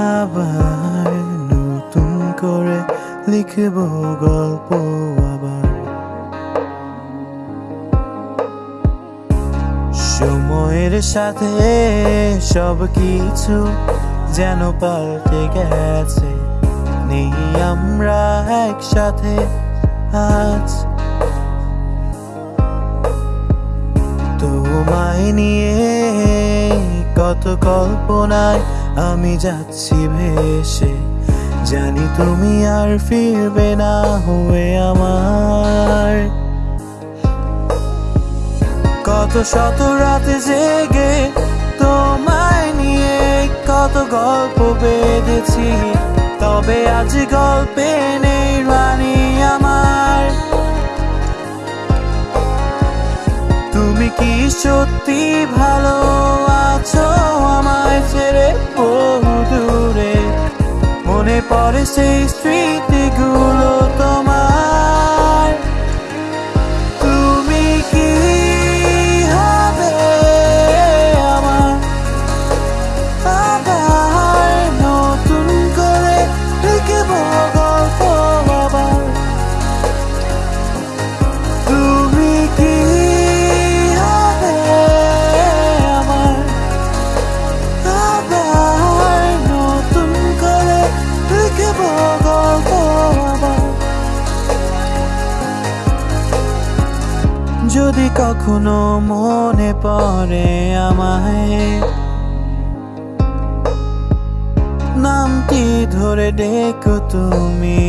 আবার নতুন করে লিখব গল্প আবার। সময়ের সাথে সব কিছু যেন পাল্টে গেছে। নেই আমরা একসাথে আজ। তোমায় নিয়ে কত কল্পনায় আমি যাচ্ছি ভেসে। জানি তুমি আর ফিরবে না হয়ে আমার। কত শত রাতে জেগে তোমায় নিয়ে কত গল্প বেঁধেছি, তবে আজ গল্পে নেই রানী আমার। তুমি কি সত্যি ভালো আছো আমায় পড়ে সেই স্মৃতিগুলো তোমার যদি কখনো মনে পড়ে আমায় নামটি ধরে ডেকো তুমি